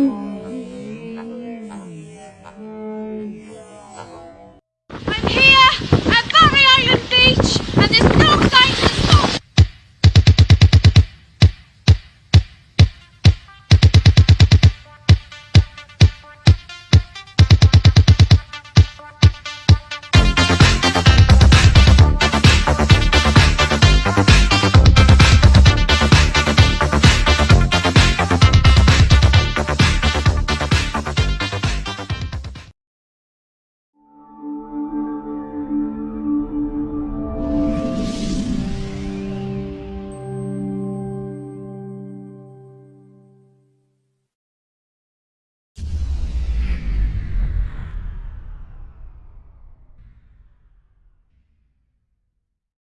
Mm.